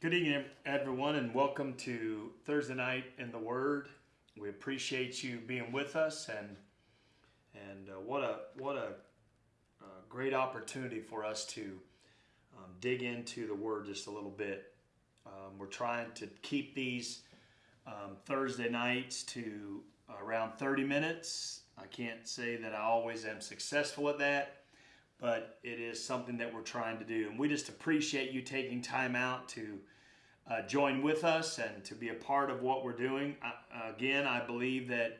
Good evening, everyone, and welcome to Thursday night in the Word. We appreciate you being with us, and and uh, what a what a uh, great opportunity for us to um, dig into the Word just a little bit. Um, we're trying to keep these um, Thursday nights to around 30 minutes. I can't say that I always am successful at that, but it is something that we're trying to do. And we just appreciate you taking time out to uh, join with us and to be a part of what we're doing. I, again, I believe that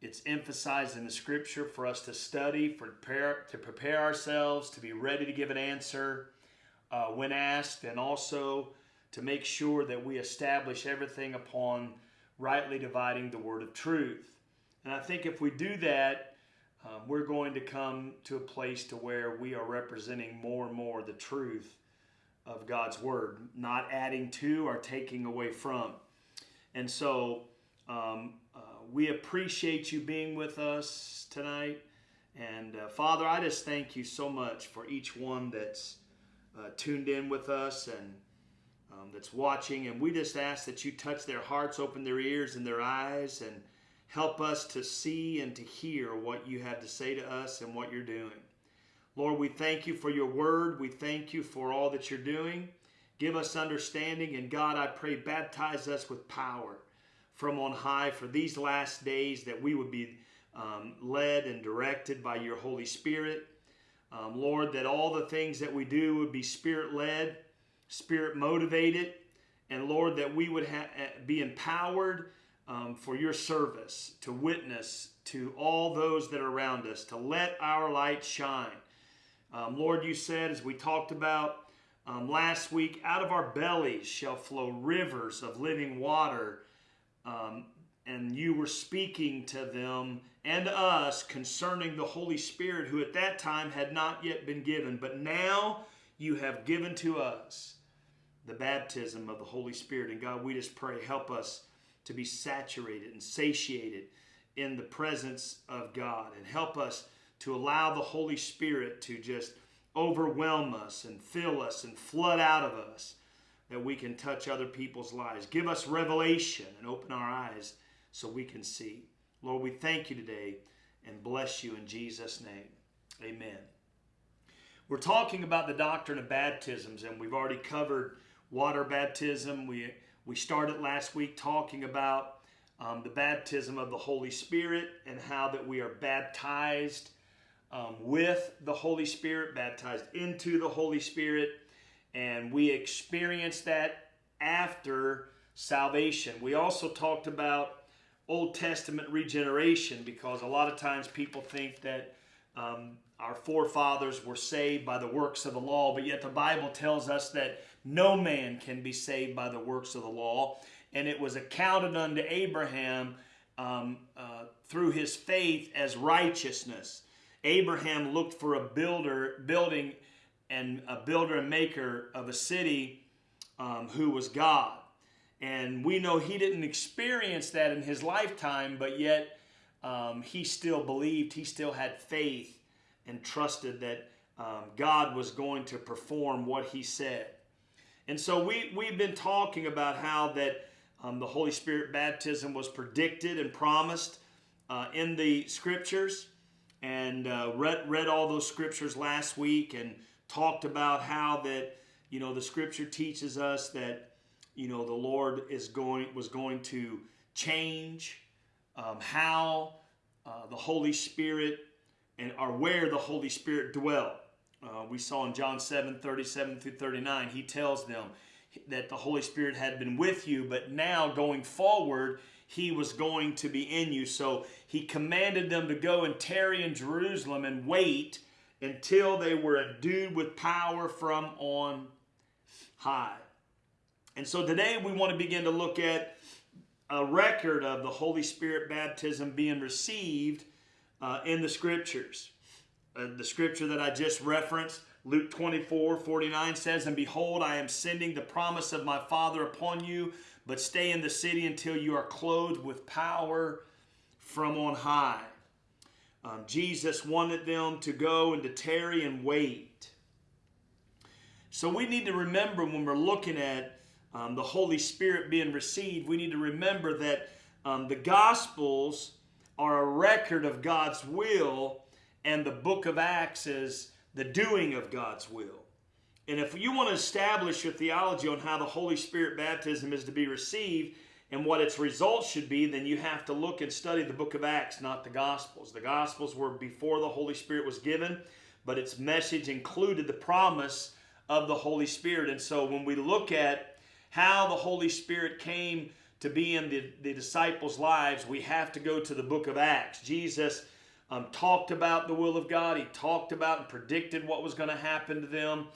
it's emphasized in the scripture for us to study, for prepare, to prepare ourselves, to be ready to give an answer uh, when asked, and also to make sure that we establish everything upon rightly dividing the word of truth. And I think if we do that, um, we're going to come to a place to where we are representing more and more the truth of God's word, not adding to or taking away from. And so um, uh, we appreciate you being with us tonight. And uh, Father, I just thank you so much for each one that's uh, tuned in with us and um, that's watching. And we just ask that you touch their hearts, open their ears and their eyes, and help us to see and to hear what you have to say to us and what you're doing. Lord, we thank you for your word. We thank you for all that you're doing. Give us understanding. And God, I pray, baptize us with power from on high for these last days that we would be um, led and directed by your Holy Spirit. Um, Lord, that all the things that we do would be spirit led, spirit motivated, and Lord, that we would eh, be empowered um, for your service, to witness to all those that are around us, to let our light shine. Um, Lord, you said, as we talked about um, last week, out of our bellies shall flow rivers of living water. Um, and you were speaking to them and us concerning the Holy Spirit, who at that time had not yet been given, but now you have given to us the baptism of the Holy Spirit. And God, we just pray, help us to be saturated and satiated in the presence of God, and help us to allow the Holy Spirit to just overwhelm us and fill us and flood out of us that we can touch other people's lives. Give us revelation and open our eyes so we can see. Lord, we thank you today and bless you in Jesus' name. Amen. We're talking about the doctrine of baptisms, and we've already covered water baptism. We, we started last week talking about um, the baptism of the Holy Spirit and how that we are baptized um, with the Holy Spirit, baptized into the Holy Spirit, and we experience that after salvation. We also talked about Old Testament regeneration because a lot of times people think that um, our forefathers were saved by the works of the law, but yet the Bible tells us that no man can be saved by the works of the law. And it was accounted unto Abraham um, uh, through his faith as righteousness. Abraham looked for a builder, building, and a builder and maker of a city um, who was God. And we know he didn't experience that in his lifetime, but yet um, he still believed, he still had faith and trusted that um, God was going to perform what he said. And so we, we've been talking about how that um, the Holy Spirit baptism was predicted and promised uh, in the scriptures and uh, read, read all those scriptures last week and talked about how that you know the scripture teaches us that you know the lord is going was going to change um, how uh, the holy spirit and or where the holy spirit dwelt uh, we saw in john 7 37 through 39 he tells them that the holy spirit had been with you but now going forward he was going to be in you. So he commanded them to go and tarry in Jerusalem and wait until they were endued with power from on high. And so today we want to begin to look at a record of the Holy Spirit baptism being received uh, in the scriptures. Uh, the scripture that I just referenced, Luke 24 49 says, And behold, I am sending the promise of my Father upon you but stay in the city until you are clothed with power from on high. Um, Jesus wanted them to go and to tarry and wait. So we need to remember when we're looking at um, the Holy Spirit being received, we need to remember that um, the Gospels are a record of God's will, and the book of Acts is the doing of God's will. And if you want to establish your theology on how the Holy Spirit baptism is to be received and what its results should be, then you have to look and study the book of Acts, not the Gospels. The Gospels were before the Holy Spirit was given, but its message included the promise of the Holy Spirit. And so when we look at how the Holy Spirit came to be in the, the disciples' lives, we have to go to the book of Acts. Jesus um, talked about the will of God, he talked about and predicted what was going to happen to them.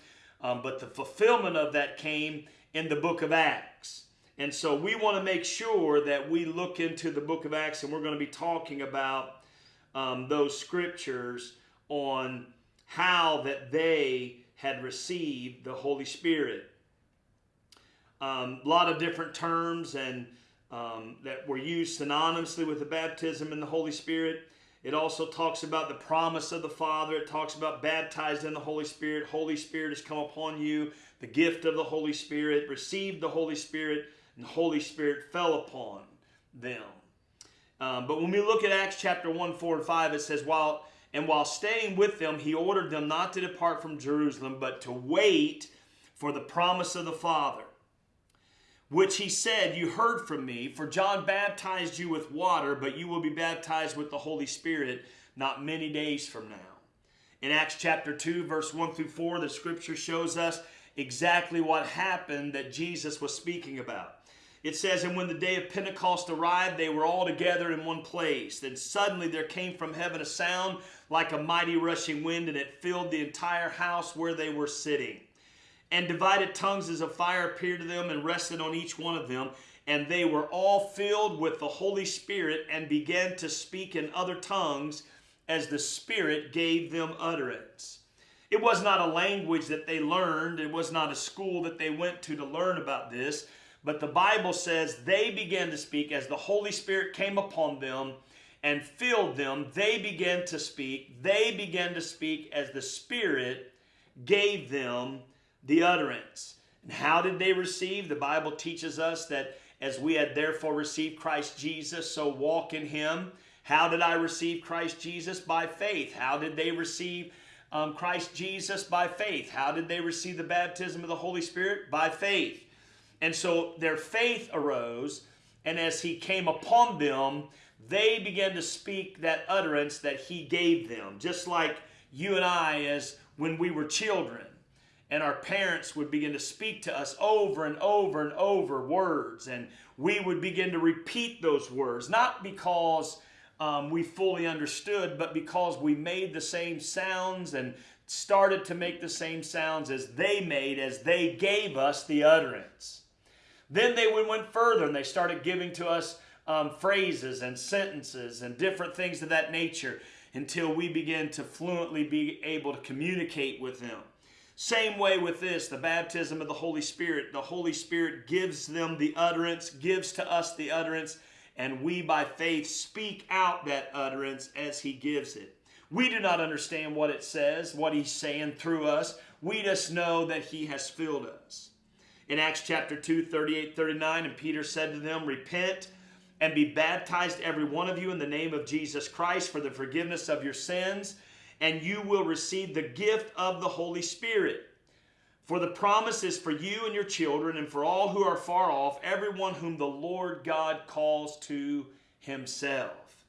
Um, but the fulfillment of that came in the book of Acts. And so we want to make sure that we look into the book of Acts, and we're going to be talking about um, those scriptures on how that they had received the Holy Spirit. Um, a lot of different terms and um, that were used synonymously with the baptism in the Holy Spirit. It also talks about the promise of the Father. It talks about baptized in the Holy Spirit. Holy Spirit has come upon you. The gift of the Holy Spirit. Received the Holy Spirit. And the Holy Spirit fell upon them. Um, but when we look at Acts chapter 1, 4, and 5, it says, while and while staying with them, he ordered them not to depart from Jerusalem, but to wait for the promise of the Father which he said, You heard from me, for John baptized you with water, but you will be baptized with the Holy Spirit not many days from now. In Acts chapter 2, verse 1 through 4, the scripture shows us exactly what happened that Jesus was speaking about. It says, And when the day of Pentecost arrived, they were all together in one place. Then suddenly there came from heaven a sound like a mighty rushing wind, and it filled the entire house where they were sitting. And divided tongues as a fire appeared to them and rested on each one of them. And they were all filled with the Holy Spirit and began to speak in other tongues as the Spirit gave them utterance. It was not a language that they learned, it was not a school that they went to to learn about this. But the Bible says they began to speak as the Holy Spirit came upon them and filled them. They began to speak. They began to speak as the Spirit gave them the utterance. And how did they receive? The Bible teaches us that as we had therefore received Christ Jesus, so walk in him. How did I receive Christ Jesus? By faith. How did they receive um, Christ Jesus? By faith. How did they receive the baptism of the Holy Spirit? By faith. And so their faith arose, and as he came upon them, they began to speak that utterance that he gave them. Just like you and I, as when we were children and our parents would begin to speak to us over and over and over words, and we would begin to repeat those words, not because um, we fully understood, but because we made the same sounds and started to make the same sounds as they made as they gave us the utterance. Then they went further and they started giving to us um, phrases and sentences and different things of that nature until we began to fluently be able to communicate with them. Same way with this, the baptism of the Holy Spirit. The Holy Spirit gives them the utterance, gives to us the utterance, and we by faith speak out that utterance as He gives it. We do not understand what it says, what He's saying through us. We just know that He has filled us. In Acts chapter 2, 38, 39, and Peter said to them, Repent and be baptized, every one of you, in the name of Jesus Christ for the forgiveness of your sins and you will receive the gift of the Holy Spirit. For the promise is for you and your children, and for all who are far off, everyone whom the Lord God calls to himself.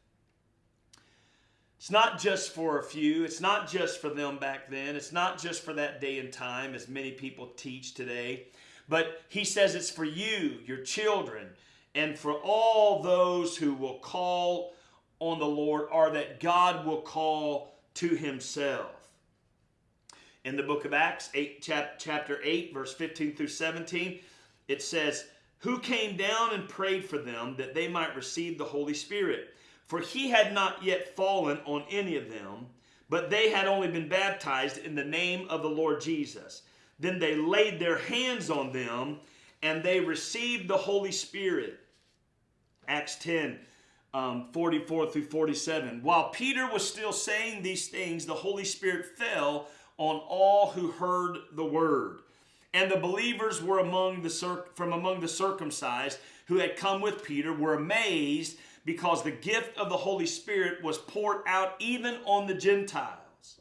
It's not just for a few. It's not just for them back then. It's not just for that day and time, as many people teach today. But he says it's for you, your children, and for all those who will call on the Lord, or that God will call to himself. In the book of Acts, 8, chap, chapter 8, verse 15 through 17, it says, Who came down and prayed for them that they might receive the Holy Spirit? For he had not yet fallen on any of them, but they had only been baptized in the name of the Lord Jesus. Then they laid their hands on them, and they received the Holy Spirit. Acts 10, um, 44 through 47. While Peter was still saying these things, the Holy Spirit fell on all who heard the word. And the believers were among the from among the circumcised who had come with Peter were amazed because the gift of the Holy Spirit was poured out even on the Gentiles.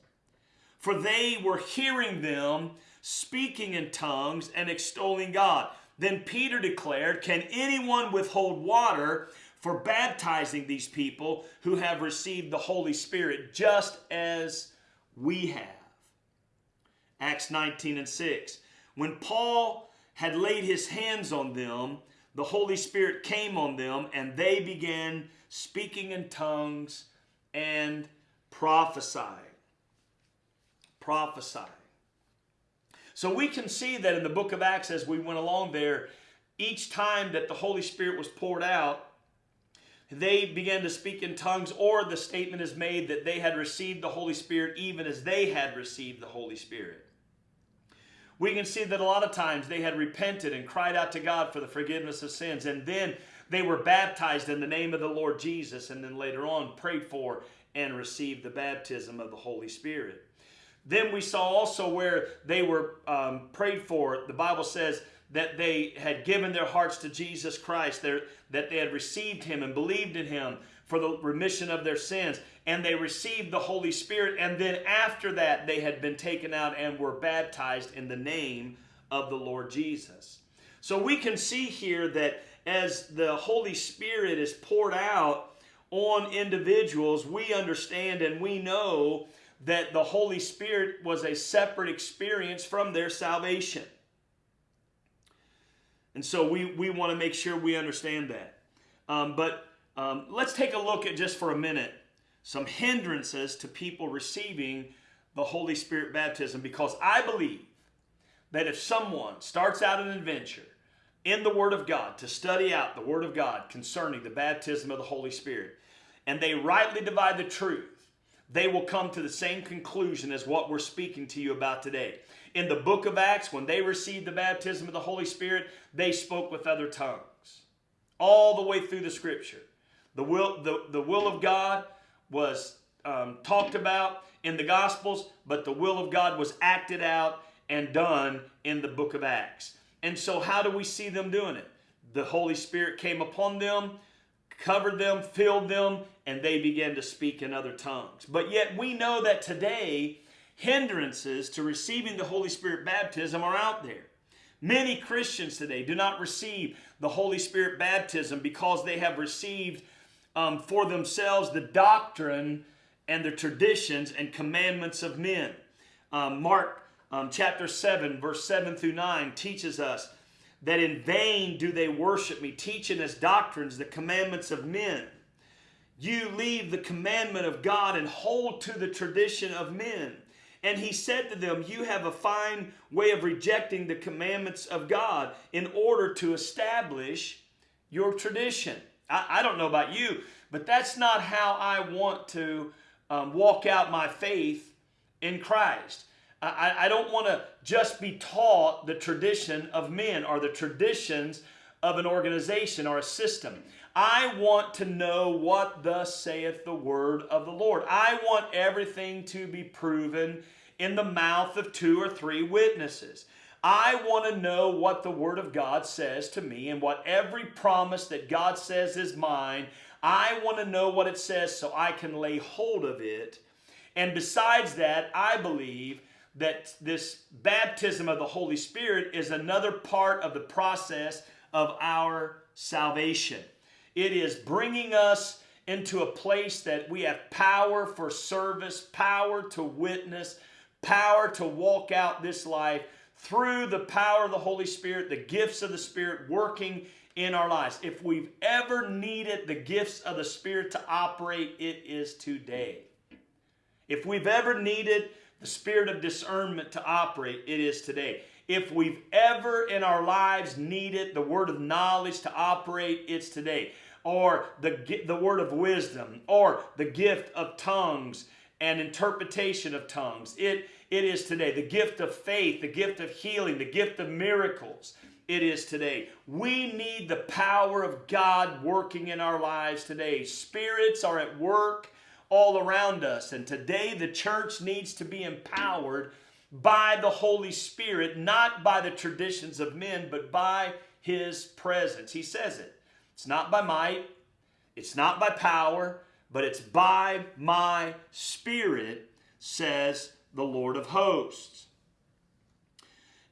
For they were hearing them speaking in tongues and extolling God. Then Peter declared, Can anyone withhold water for baptizing these people who have received the Holy Spirit just as we have? Acts 19 and 6. When Paul had laid his hands on them, the Holy Spirit came on them and they began speaking in tongues and prophesying. Prophesying. So we can see that in the book of Acts as we went along there, each time that the Holy Spirit was poured out, they began to speak in tongues, or the statement is made that they had received the Holy Spirit even as they had received the Holy Spirit. We can see that a lot of times they had repented and cried out to God for the forgiveness of sins, and then they were baptized in the name of the Lord Jesus, and then later on prayed for and received the baptism of the Holy Spirit. Then we saw also where they were um, prayed for. The Bible says that they had given their hearts to Jesus Christ, that they had received Him and believed in Him for the remission of their sins. And they received the Holy Spirit. And then after that, they had been taken out and were baptized in the name of the Lord Jesus. So we can see here that as the Holy Spirit is poured out on individuals, we understand and we know that the Holy Spirit was a separate experience from their salvation. And so we, we want to make sure we understand that. Um, but um, let's take a look at just for a minute some hindrances to people receiving the Holy Spirit baptism because I believe that if someone starts out an adventure in the Word of God to study out the Word of God concerning the baptism of the Holy Spirit and they rightly divide the truth, they will come to the same conclusion as what we're speaking to you about today. In the book of Acts, when they received the baptism of the Holy Spirit, they spoke with other tongues. All the way through the scripture. The will, the, the will of God was um, talked about in the Gospels, but the will of God was acted out and done in the book of Acts. And so, how do we see them doing it? The Holy Spirit came upon them, covered them, filled them, and they began to speak in other tongues. But yet we know that today, hindrances to receiving the Holy Spirit baptism are out there. Many Christians today do not receive the Holy Spirit baptism because they have received um, for themselves the doctrine and the traditions and commandments of men. Um, Mark um, chapter 7, verse 7 through 9 teaches us that in vain do they worship me, teaching as doctrines the commandments of men. You leave the commandment of God and hold to the tradition of men. And he said to them, You have a fine way of rejecting the commandments of God in order to establish your tradition. I, I don't know about you, but that's not how I want to um, walk out my faith in Christ. I, I don't want to just be taught the tradition of men or the traditions of an organization or a system. I want to know what thus saith the word of the Lord. I want everything to be proven in the mouth of two or three witnesses. I want to know what the Word of God says to me and what every promise that God says is mine. I want to know what it says so I can lay hold of it. And besides that, I believe that this baptism of the Holy Spirit is another part of the process of our salvation. It is bringing us into a place that we have power for service, power to witness, power to walk out this life through the power of the Holy Spirit, the gifts of the Spirit working in our lives. If we've ever needed the gifts of the Spirit to operate, it is today. If we've ever needed the spirit of discernment to operate, it is today. If we've ever in our lives needed the word of knowledge to operate, it's today or the, the word of wisdom, or the gift of tongues and interpretation of tongues. It, it is today. The gift of faith, the gift of healing, the gift of miracles. It is today. We need the power of God working in our lives today. Spirits are at work all around us. And today the church needs to be empowered by the Holy Spirit, not by the traditions of men, but by his presence. He says it. It's not by might, it's not by power, but it's by my spirit, says the Lord of hosts.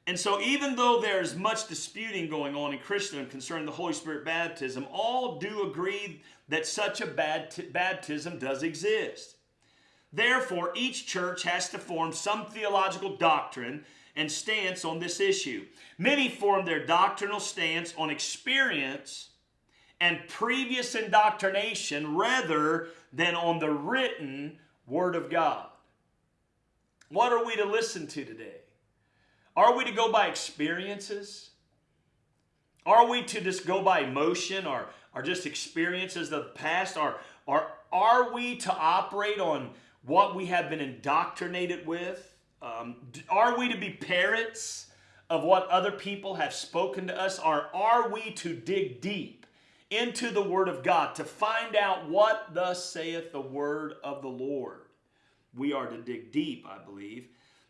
And so, even though there's much disputing going on in Christendom concerning the Holy Spirit baptism, all do agree that such a baptism does exist. Therefore, each church has to form some theological doctrine and stance on this issue. Many form their doctrinal stance on experience and previous indoctrination rather than on the written Word of God. What are we to listen to today? Are we to go by experiences? Are we to just go by emotion or, or just experiences of the past? Or, or are we to operate on what we have been indoctrinated with? Um, are we to be parents of what other people have spoken to us? Or are we to dig deep into the Word of God to find out what thus saith the Word of the Lord? We are to dig deep, I believe,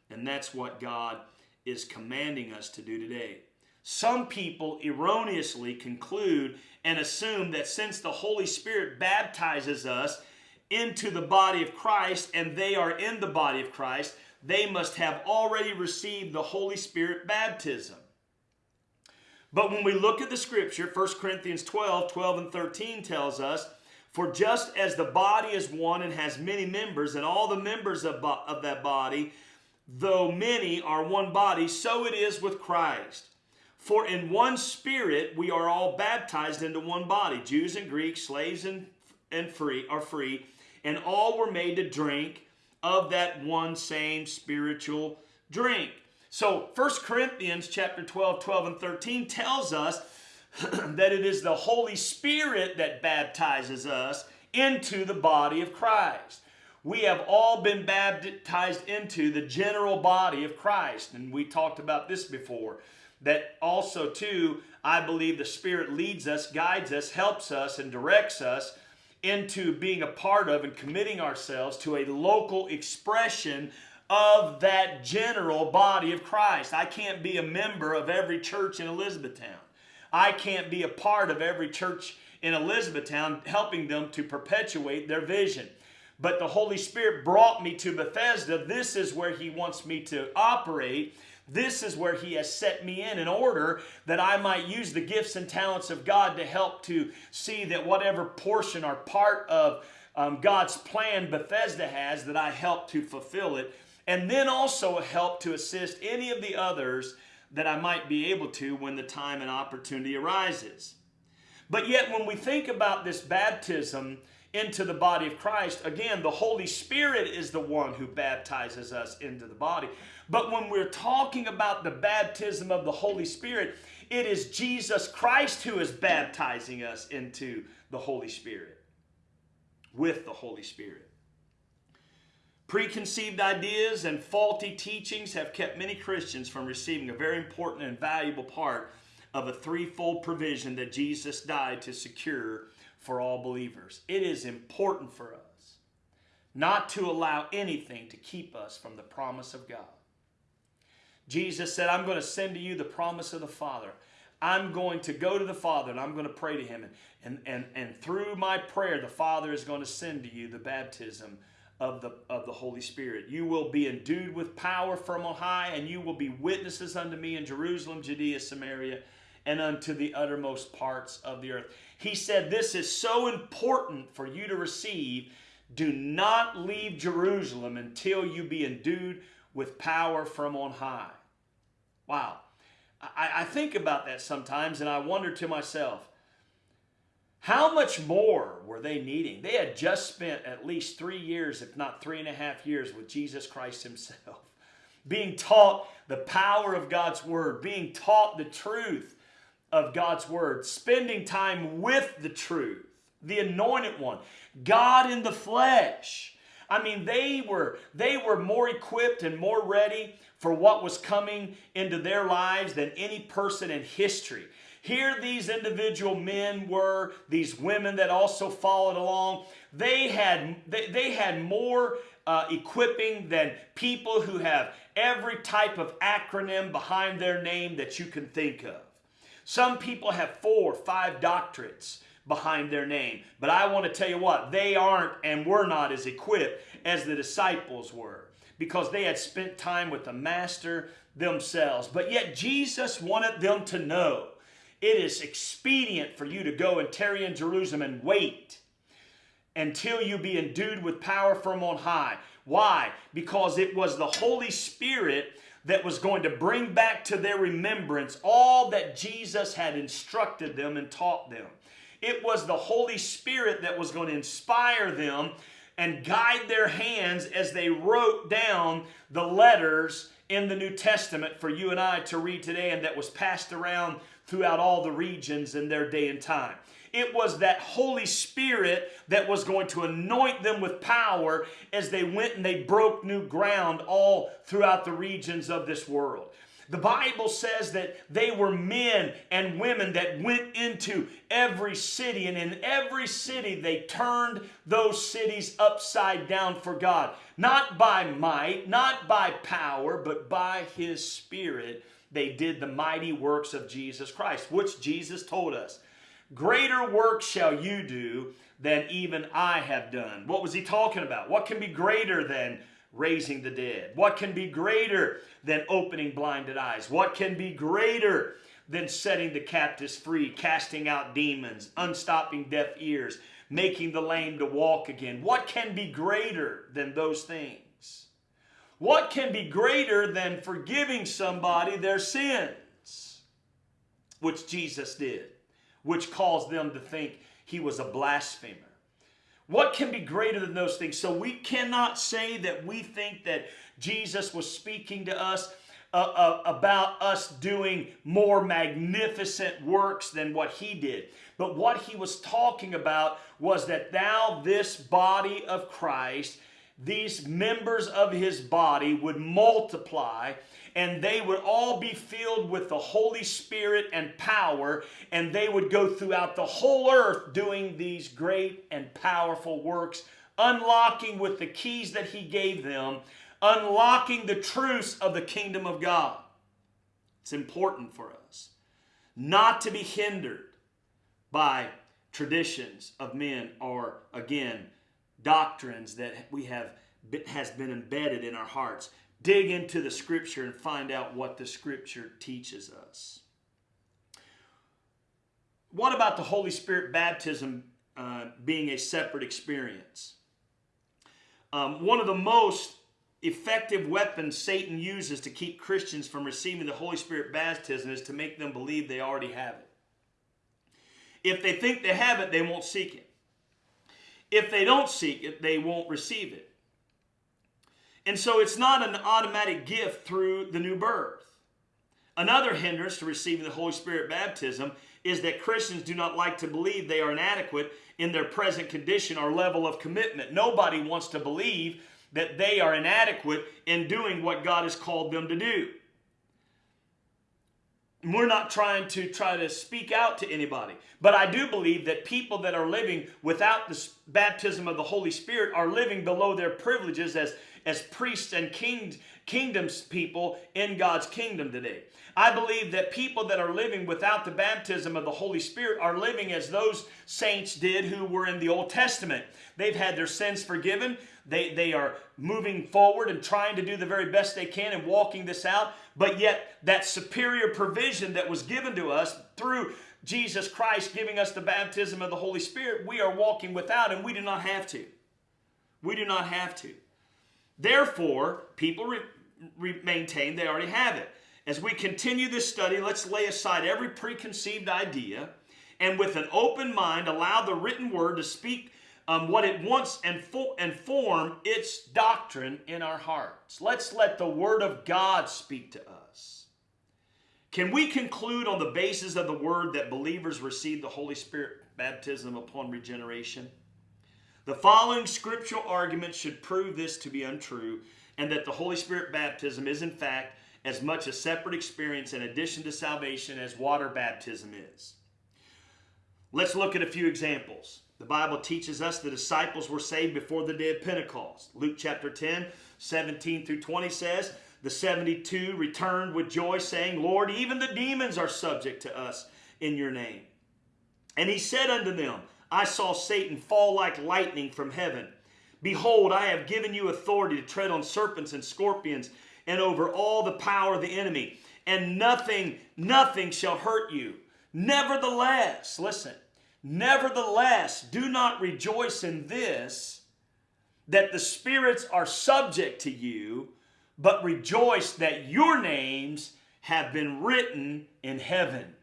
and that's what God is commanding us to do today. Some people erroneously conclude and assume that since the Holy Spirit baptizes us, into the body of Christ and they are in the body of Christ, they must have already received the Holy Spirit baptism. But when we look at the scripture, 1 Corinthians 12, 12 and 13 tells us, For just as the body is one and has many members, and all the members of, of that body, though many are one body, so it is with Christ. For in one spirit we are all baptized into one body, Jews and Greeks, slaves and, and free are free, and all were made to drink of that one same spiritual drink. So 1 Corinthians chapter 12, 12 and 13 tells us that it is the Holy Spirit that baptizes us into the body of Christ. We have all been baptized into the general body of Christ. And we talked about this before. That also, too, I believe the Spirit leads us, guides us, helps us, and directs us into being a part of and committing ourselves to a local expression of that general body of Christ. I can't be a member of every church in Elizabethtown. I can't be a part of every church in Elizabethtown helping them to perpetuate their vision. But the Holy Spirit brought me to Bethesda. This is where He wants me to operate. This is where He has set me in in order that I might use the gifts and talents of God to help to see that whatever portion or part of um, God's plan Bethesda has, that I help to fulfill it. And then also help to assist any of the others that I might be able to when the time and opportunity arises. But yet, when we think about this baptism, into the body of Christ, again, the Holy Spirit is the one who baptizes us into the body. But when we're talking about the baptism of the Holy Spirit, it is Jesus Christ who is baptizing us into the Holy Spirit, with the Holy Spirit. Preconceived ideas and faulty teachings have kept many Christians from receiving a very important and valuable part of a threefold provision that Jesus died to secure for all believers. It is important for us not to allow anything to keep us from the promise of God. Jesus said, I'm going to send to you the promise of the Father. I'm going to go to the Father and I'm going to pray to Him. And, and, and, and through my prayer, the Father is going to send to you the baptism of the, of the Holy Spirit. You will be endued with power from on high, and you will be witnesses unto me in Jerusalem, Judea, Samaria, and unto the uttermost parts of the earth. He said, This is so important for you to receive. Do not leave Jerusalem until you be endued with power from on high. Wow. I, I think about that sometimes and I wonder to myself, how much more were they needing? They had just spent at least three years, if not three and a half years, with Jesus Christ Himself, being taught the power of God's Word, being taught the truth of God's Word, spending time with the truth, the anointed one, God in the flesh. I mean, they were, they were more equipped and more ready for what was coming into their lives than any person in history. Here these individual men were, these women that also followed along. They had, they, they had more uh, equipping than people who have every type of acronym behind their name that you can think of. Some people have four, five doctorates behind their name. But I want to tell you what, they aren't and were not as equipped as the disciples were because they had spent time with the Master themselves. But yet Jesus wanted them to know it is expedient for you to go and tarry in Jerusalem and wait until you be endued with power from on high. Why? Because it was the Holy Spirit that was going to bring back to their remembrance all that Jesus had instructed them and taught them. It was the Holy Spirit that was going to inspire them and guide their hands as they wrote down the letters in the New Testament for you and I to read today and that was passed around throughout all the regions in their day and time. It was that Holy Spirit that was going to anoint them with power as they went and they broke new ground all throughout the regions of this world. The Bible says that they were men and women that went into every city, and in every city they turned those cities upside down for God. Not by might, not by power, but by His Spirit, they did the mighty works of Jesus Christ, which Jesus told us. Greater work shall you do than even I have done. What was he talking about? What can be greater than raising the dead? What can be greater than opening blinded eyes? What can be greater than setting the captives free, casting out demons, unstopping deaf ears, making the lame to walk again? What can be greater than those things? What can be greater than forgiving somebody their sins? Which Jesus did, which caused them to think he was a blasphemer. What can be greater than those things? So we cannot say that we think that Jesus was speaking to us uh, uh, about us doing more magnificent works than what he did. But what he was talking about was that thou, this body of Christ, these members of his body would multiply and they would all be filled with the Holy Spirit and power, and they would go throughout the whole earth doing these great and powerful works, unlocking with the keys that He gave them, unlocking the truths of the kingdom of God. It's important for us not to be hindered by traditions of men or, again, doctrines that we have has been embedded in our hearts dig into the scripture and find out what the scripture teaches us. What about the Holy Spirit baptism uh, being a separate experience? Um, one of the most effective weapons Satan uses to keep Christians from receiving the Holy Spirit baptism is to make them believe they already have it. If they think they have it, they won't seek it. If they don't seek it, they won't receive it. And so it's not an automatic gift through the new birth. Another hindrance to receiving the Holy Spirit baptism is that Christians do not like to believe they are inadequate in their present condition or level of commitment. Nobody wants to believe that they are inadequate in doing what God has called them to do. We're not trying to try to speak out to anybody, but I do believe that people that are living without the baptism of the Holy Spirit are living below their privileges as as priests and king, kingdoms people in God's kingdom today. I believe that people that are living without the baptism of the Holy Spirit are living as those saints did who were in the Old Testament. They've had their sins forgiven. They, they are moving forward and trying to do the very best they can and walking this out. But yet, that superior provision that was given to us through Jesus Christ giving us the baptism of the Holy Spirit, we are walking without, and we do not have to. We do not have to. Therefore, people maintain they already have it. As we continue this study, let's lay aside every preconceived idea and with an open mind allow the written word to speak um, what it wants and, fo- and form its doctrine in our hearts. Let's let the word of God speak to us. Can we conclude on the basis of the word that believers receive the Holy Spirit baptism upon regeneration? The following scriptural arguments should prove this to be untrue and that the Holy Spirit baptism is, in fact, as much a separate experience in addition to salvation as water baptism is. Let's look at a few examples. The Bible teaches us the disciples were saved before the day of Pentecost. Luke chapter 10, 17 through 20 says, The 72 returned with joy, saying, Lord, even the demons are subject to us in your name. And he said unto them, I saw Satan fall like lightning from heaven. Behold, I have given you authority to tread on serpents and scorpions and over all the power of the enemy, and nothing, nothing shall hurt you. Nevertheless, listen, nevertheless, do not rejoice in this, that the spirits are subject to you, but rejoice that your names have been written in heaven.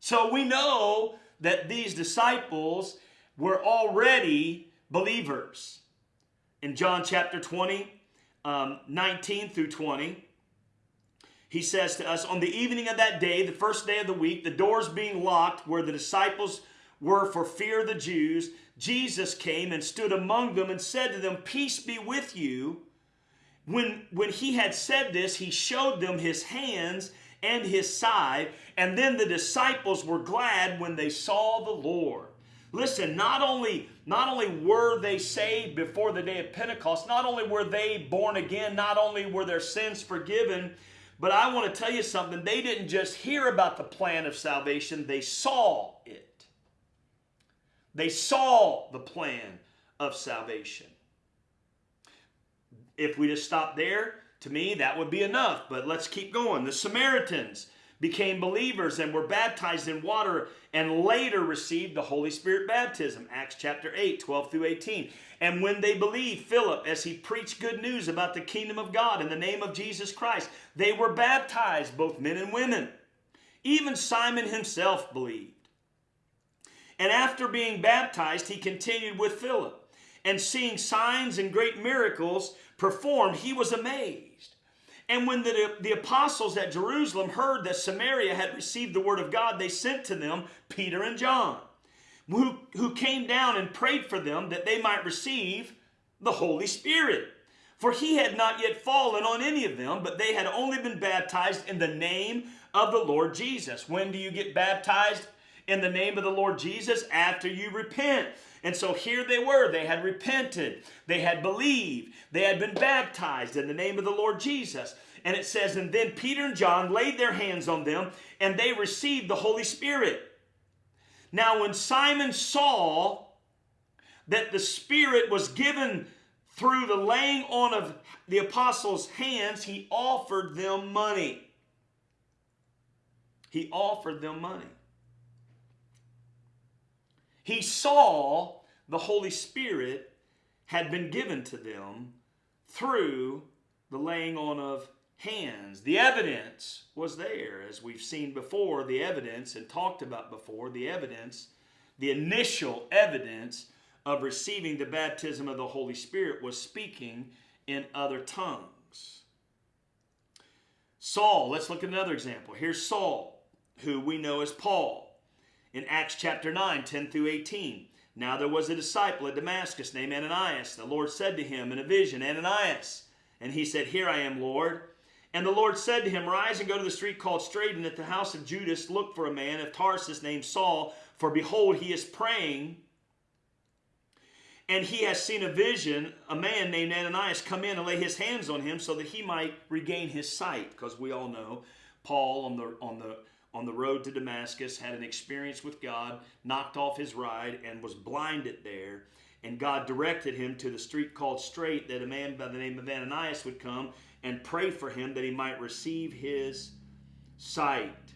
So we know that these disciples were already believers. In John chapter 20, um, 19 through 20, he says to us, On the evening of that day, the first day of the week, the doors being locked where the disciples were for fear of the Jews, Jesus came and stood among them and said to them, Peace be with you. When, when he had said this, he showed them his hands and his side. And then the disciples were glad when they saw the Lord. Listen, not only, not only were they saved before the day of Pentecost, not only were they born again, not only were their sins forgiven, but I want to tell you something. They didn't just hear about the plan of salvation, they saw it. They saw the plan of salvation. If we just stop there, to me, that would be enough, but let's keep going. The Samaritans became believers and were baptized in water and later received the Holy Spirit baptism. Acts chapter 8, 12 through 18. And when they believed Philip as he preached good news about the kingdom of God in the name of Jesus Christ, they were baptized, both men and women. Even Simon himself believed. And after being baptized, he continued with Philip. And seeing signs and great miracles performed, he was amazed. And when the, the apostles at Jerusalem heard that Samaria had received the word of God, they sent to them Peter and John, who, who came down and prayed for them that they might receive the Holy Spirit. For he had not yet fallen on any of them, but they had only been baptized in the name of the Lord Jesus. When do you get baptized in the name of the Lord Jesus? After you repent. And so here they were. They had repented. They had believed. They had been baptized in the name of the Lord Jesus. And it says, and then Peter and John laid their hands on them and they received the Holy Spirit. Now, when Simon saw that the Spirit was given through the laying on of the apostles' hands, he offered them money. He offered them money. He saw the Holy Spirit had been given to them through the laying on of hands. The evidence was there, as we've seen before, the evidence and talked about before, the evidence, the initial evidence of receiving the baptism of the Holy Spirit was speaking in other tongues. Saul, let's look at another example. Here's Saul, who we know as Paul in Acts chapter 9, 10 through 18. Now there was a disciple at Damascus named Ananias. The Lord said to him in a vision, Ananias. And he said, Here I am, Lord. And the Lord said to him, Rise and go to the street called Straight, and at the house of Judas look for a man of Tarsus named Saul, for behold, he is praying. And he has seen a vision, a man named Ananias come in and lay his hands on him so that he might regain his sight. Because we all know Paul on the on the on the road to Damascus, had an experience with God, knocked off his ride, and was blinded there. And God directed him to the street called Straight, that a man by the name of Ananias would come and pray for him that he might receive his sight.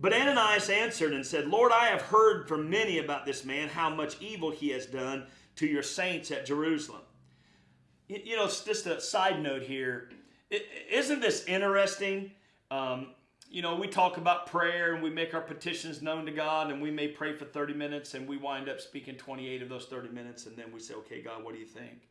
But Ananias answered and said, Lord, I have heard from many about this man, how much evil he has done to your saints at Jerusalem. You know, just a side note here. Isn't this interesting? Um, you know, we talk about prayer and we make our petitions known to God and we may pray for 30 minutes and we wind up speaking 28 of those 30 minutes and then we say, okay, God, what do you think?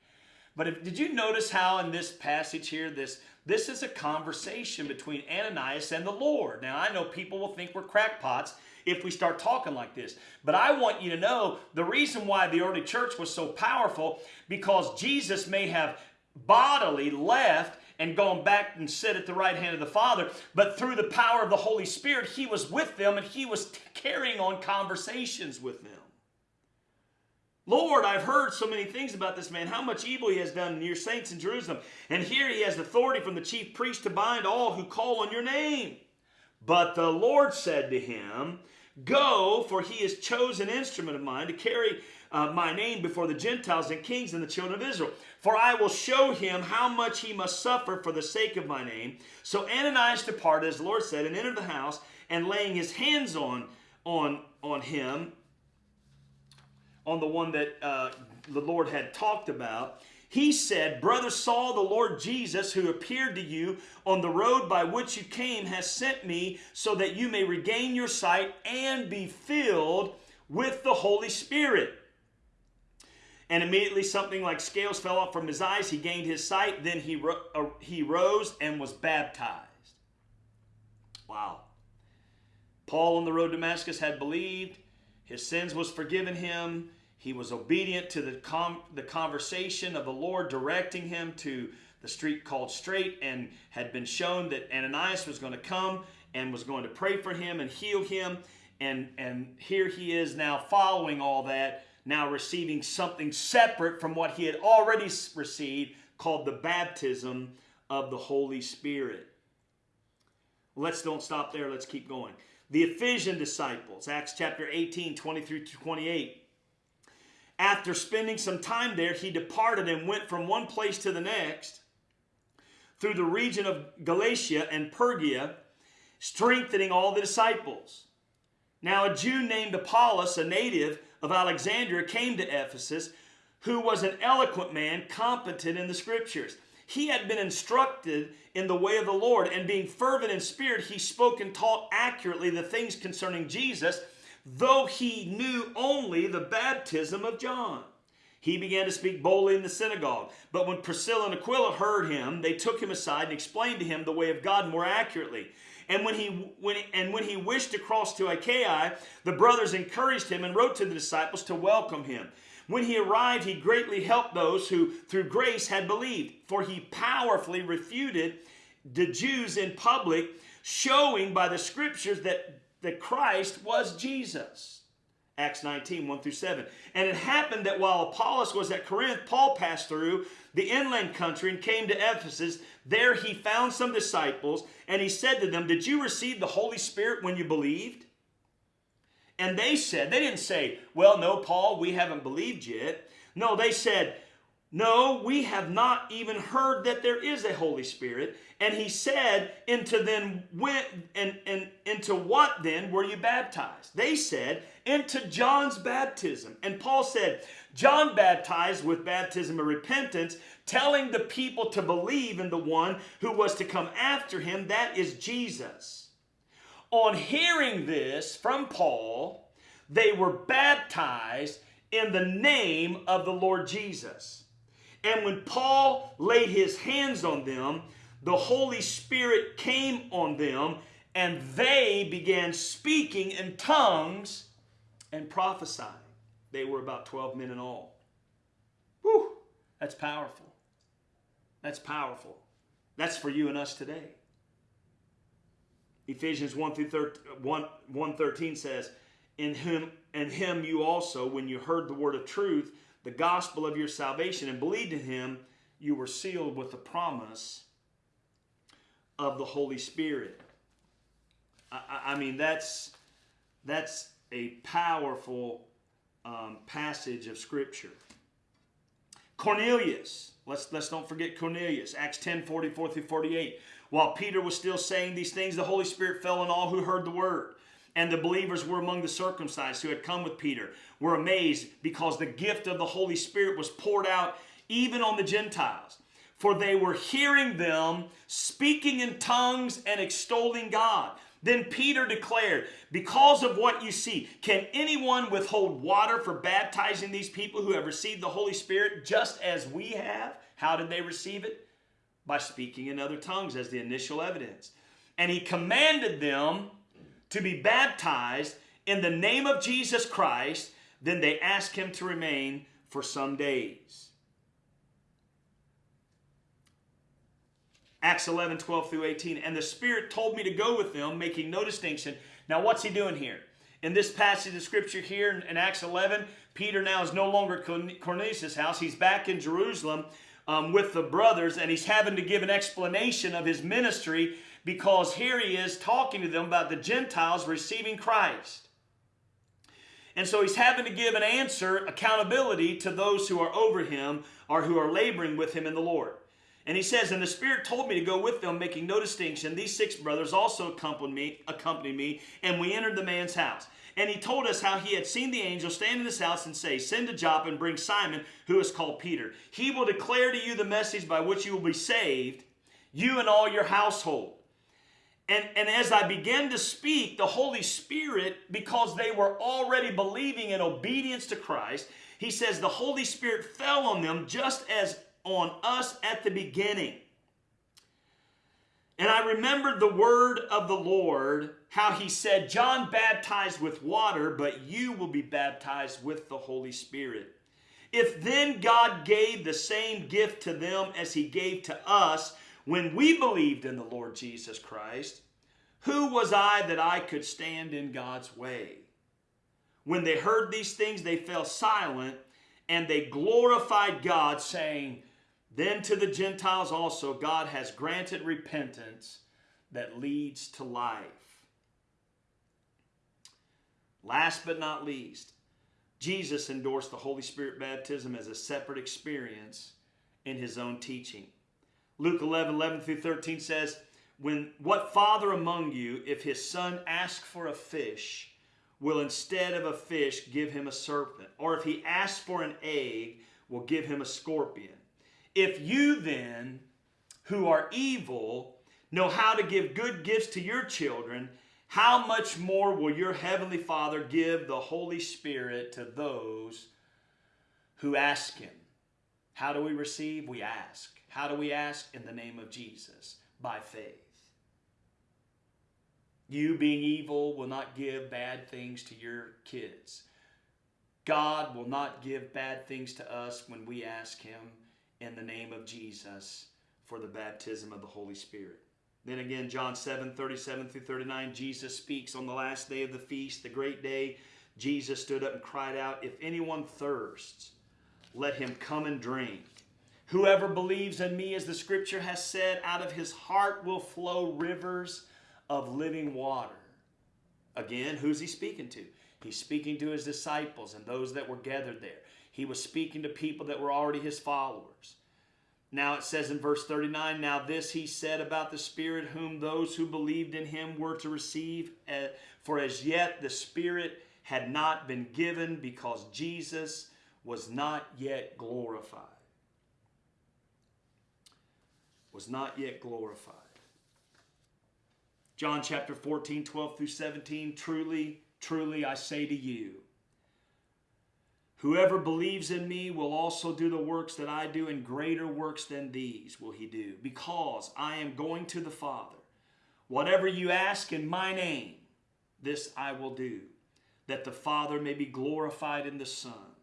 But if, did you notice how in this passage here, this, this is a conversation between Ananias and the Lord. Now, I know people will think we're crackpots if we start talking like this. But I want you to know the reason why the early church was so powerful because Jesus may have bodily left and gone back and sit at the right hand of the Father. But through the power of the Holy Spirit, he was with them and he was carrying on conversations with them. Lord, I've heard so many things about this man, how much evil he has done in your saints in Jerusalem. And here he has authority from the chief priest to bind all who call on your name. But the Lord said to him, Go, for he is chosen instrument of mine to carry uh, my name before the Gentiles and kings and the children of Israel. For I will show him how much he must suffer for the sake of my name. So Ananias departed, as the Lord said, and entered the house, and laying his hands on, on, on him, on the one that uh, the Lord had talked about, he said, Brother Saul, the Lord Jesus, who appeared to you on the road by which you came, has sent me so that you may regain your sight and be filled with the Holy Spirit. And immediately something like scales fell off from his eyes. He gained his sight. Then he, ro- uh, he rose and was baptized. Wow. Paul on the road to Damascus had believed. His sins was forgiven him. He was obedient to the, com- the conversation of the Lord directing him to the street called Straight and had been shown that Ananias was going to come and was going to pray for him and heal him. And, and here he is now following all that now receiving something separate from what he had already received called the baptism of the Holy Spirit. Let's don't stop there. Let's keep going. The Ephesian disciples, Acts chapter 18, 20 through 28. After spending some time there, he departed and went from one place to the next through the region of Galatia and Phrygia, strengthening all the disciples. Now, a Jew named Apollos, a native of Alexandria came to Ephesus, who was an eloquent man, competent in the scriptures. He had been instructed in the way of the Lord, and being fervent in spirit, he spoke and taught accurately the things concerning Jesus, though he knew only the baptism of John. He began to speak boldly in the synagogue. But when Priscilla and Aquila heard him, they took him aside and explained to him the way of God more accurately. And when he when and when he wished to cross to Achaia, the brothers encouraged him and wrote to the disciples to welcome him. When he arrived, he greatly helped those who through grace had believed, for he powerfully refuted the Jews in public, showing by the scriptures that the Christ was Jesus. Acts 19, 1 through 7. And it happened that while Apollos was at Corinth, Paul passed through the inland country and came to Ephesus. There he found some disciples, and he said to them, Did you receive the Holy Spirit when you believed? And they said, They didn't say, Well, no, Paul, we haven't believed yet. No, they said, No, we have not even heard that there is a Holy Spirit. And he said, Into then went and, and into what then were you baptized? They said, Into John's baptism. And Paul said, John baptized with baptism of repentance, telling the people to believe in the one who was to come after him, that is Jesus. On hearing this from Paul, they were baptized in the name of the Lord Jesus. And when Paul laid his hands on them, the Holy Spirit came on them, and they began speaking in tongues and prophesying. They were about 12 men in all. Whew, that's powerful. That's powerful. That's for you and us today. Ephesians 1 through 13, 1, 113 says, In him and him you also, when you heard the word of truth, the gospel of your salvation, and believed in him, you were sealed with the promise of the Holy Spirit. I, I mean, that's that's a powerful um, passage of Scripture. Cornelius. Let's, let's don't forget Cornelius. Acts 10 44 through 48. While Peter was still saying these things, the Holy Spirit fell on all who heard the word. And the believers were among the circumcised who had come with Peter, were amazed because the gift of the Holy Spirit was poured out even on the Gentiles. For they were hearing them speaking in tongues and extolling God. Then Peter declared, Because of what you see, can anyone withhold water for baptizing these people who have received the Holy Spirit just as we have? How did they receive it? By speaking in other tongues as the initial evidence. And he commanded them to be baptized in the name of Jesus Christ. Then they ask him to remain for some days. Acts 11, 12 through 18. And the Spirit told me to go with them, making no distinction. Now, what's he doing here? In this passage of scripture here in, in Acts 11, Peter now is no longer Cornelius' house. He's back in Jerusalem um, with the brothers, and he's having to give an explanation of his ministry because here he is talking to them about the Gentiles receiving Christ. And so he's having to give an answer, accountability to those who are over him or who are laboring with him in the Lord. And he says, And the Spirit told me to go with them, making no distinction. These six brothers also accompanied me, accompanied me, and we entered the man's house. And he told us how he had seen the angel stand in his house and say, Send to Joppa and bring Simon, who is called Peter. He will declare to you the message by which you will be saved, you and all your household. And, and as I began to speak, the Holy Spirit, because they were already believing in obedience to Christ, he says the Holy Spirit fell on them just as on us at the beginning. And I remembered the word of the Lord, how he said, John baptized with water, but you will be baptized with the Holy Spirit. If then God gave the same gift to them as he gave to us when we believed in the Lord Jesus Christ, who was I that I could stand in God's way? When they heard these things, they fell silent and they glorified God, saying, then to the Gentiles also, God has granted repentance that leads to life. Last but not least, Jesus endorsed the Holy Spirit baptism as a separate experience in his own teaching. Luke 11, 11 through 13 says, when what father among you, if his son asks for a fish, will instead of a fish give him a serpent? Or if he asks for an egg, will give him a scorpion? If you then, who are evil, know how to give good gifts to your children, how much more will your heavenly Father give the Holy Spirit to those who ask him? How do we receive? We ask. How do we ask? In the name of Jesus, by faith. You, being evil, will not give bad things to your kids. God will not give bad things to us when we ask Him in the name of Jesus for the baptism of the Holy Spirit. Then again, John 7 37 through 39, Jesus speaks on the last day of the feast, the great day. Jesus stood up and cried out, If anyone thirsts, let him come and drink. Whoever believes in me, as the scripture has said, out of his heart will flow rivers of living water. Again, who's he speaking to? He's speaking to his disciples and those that were gathered there. He was speaking to people that were already his followers. Now it says in verse 39 Now this he said about the Spirit, whom those who believed in him were to receive. Eh, for as yet the Spirit had not been given because Jesus was not yet glorified. Was not yet glorified. John chapter 14, 12 through 17 Truly, truly I say to you, Whoever believes in me will also do the works that I do, and greater works than these will he do, because I am going to the Father. Whatever you ask in my name, this I will do, that the Father may be glorified in the Son.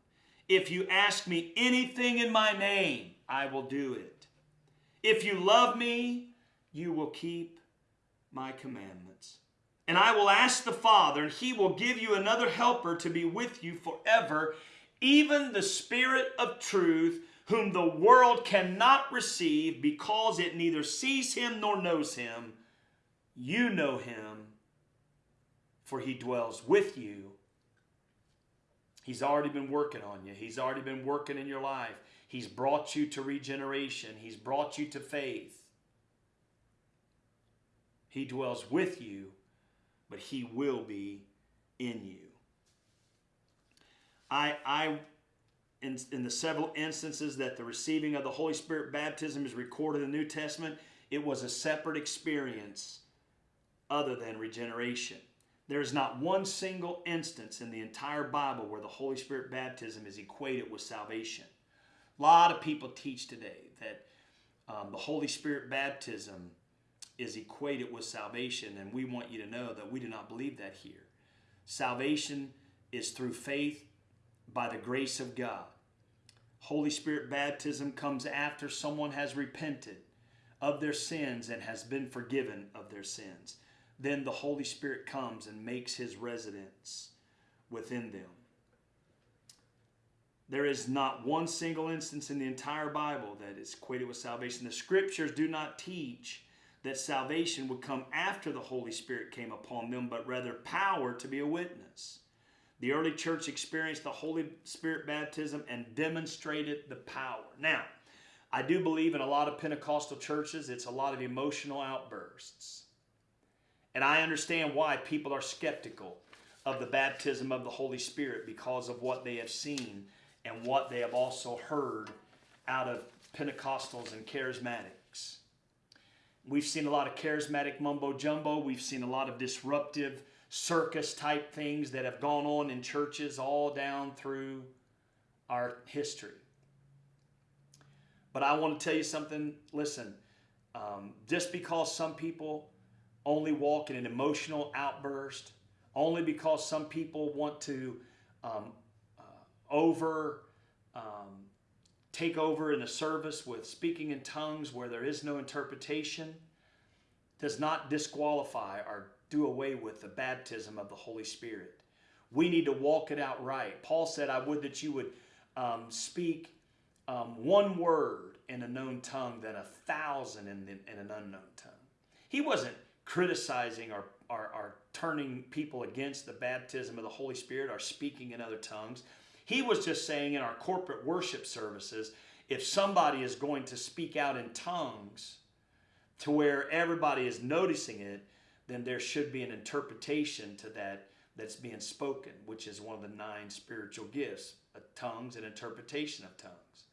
If you ask me anything in my name, I will do it. If you love me, you will keep my commandments. And I will ask the Father, and he will give you another helper to be with you forever even the Spirit of truth, whom the world cannot receive because it neither sees him nor knows him. You know him, for he dwells with you. He's already been working on you. He's already been working in your life. He's brought you to regeneration. He's brought you to faith. He dwells with you, but he will be in you. I, I in, in the several instances that the receiving of the Holy Spirit baptism is recorded in the New Testament, it was a separate experience other than regeneration. There is not one single instance in the entire Bible where the Holy Spirit baptism is equated with salvation. A lot of people teach today that um, the Holy Spirit baptism is equated with salvation, and we want you to know that we do not believe that here. Salvation is through faith by the grace of God. Holy Spirit baptism comes after someone has repented of their sins and has been forgiven of their sins. Then the Holy Spirit comes and makes his residence within them. There is not one single instance in the entire Bible that is equated with salvation. The scriptures do not teach that salvation would come after the Holy Spirit came upon them, but rather power to be a witness. The early church experienced the Holy Spirit baptism and demonstrated the power. Now, I do believe in a lot of Pentecostal churches, it's a lot of emotional outbursts. And I understand why people are skeptical of the baptism of the Holy Spirit because of what they have seen and what they have also heard out of Pentecostals and charismatics. We've seen a lot of charismatic mumbo jumbo. We've seen a lot of disruptive circus type things that have gone on in churches all down through our history. But I want to tell you something. Listen, um, just because some people only walk in an emotional outburst, only because some people want to um, over um, take over in a service with speaking in tongues where there is no interpretation does not disqualify or do away with the baptism of the Holy Spirit. We need to walk it out right. Paul said, I would that you would um, speak um, one word in a known tongue than a thousand in, in an unknown tongue. He wasn't criticizing or, or, or turning people against the baptism of the Holy Spirit or speaking in other tongues. He was just saying in our corporate worship services, if somebody is going to speak out in tongues to where everybody is noticing it, then there should be an interpretation to that that's being spoken, which is one of the nine spiritual gifts tongues and interpretation of tongues.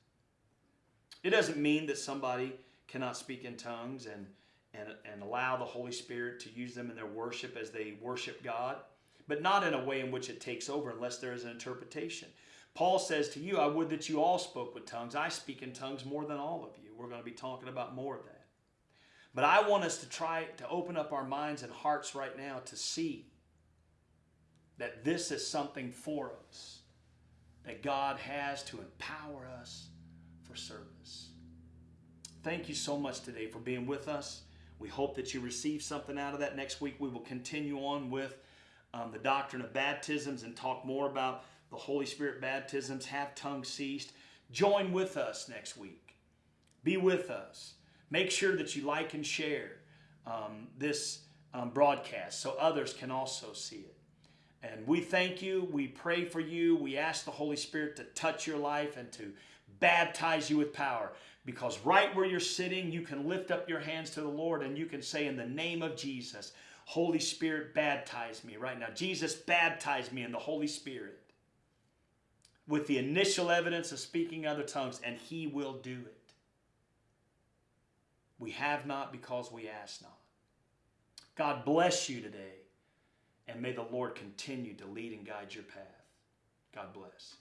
It doesn't mean that somebody cannot speak in tongues and, and, and allow the Holy Spirit to use them in their worship as they worship God but not in a way in which it takes over unless there is an interpretation. Paul says to you, I would that you all spoke with tongues. I speak in tongues more than all of you. We're going to be talking about more of that. But I want us to try to open up our minds and hearts right now to see that this is something for us, that God has to empower us for service. Thank you so much today for being with us. We hope that you receive something out of that. Next week, we will continue on with um, the doctrine of baptisms and talk more about the Holy Spirit baptisms. Have tongues ceased? Join with us next week. Be with us. Make sure that you like and share um, this um, broadcast so others can also see it. And we thank you. We pray for you. We ask the Holy Spirit to touch your life and to baptize you with power. Because right where you're sitting, you can lift up your hands to the Lord and you can say, In the name of Jesus, Holy Spirit, baptize me right now. Jesus, baptize me in the Holy Spirit with the initial evidence of speaking other tongues, and He will do it. We have not because we ask not. God bless you today, and may the Lord continue to lead and guide your path. God bless.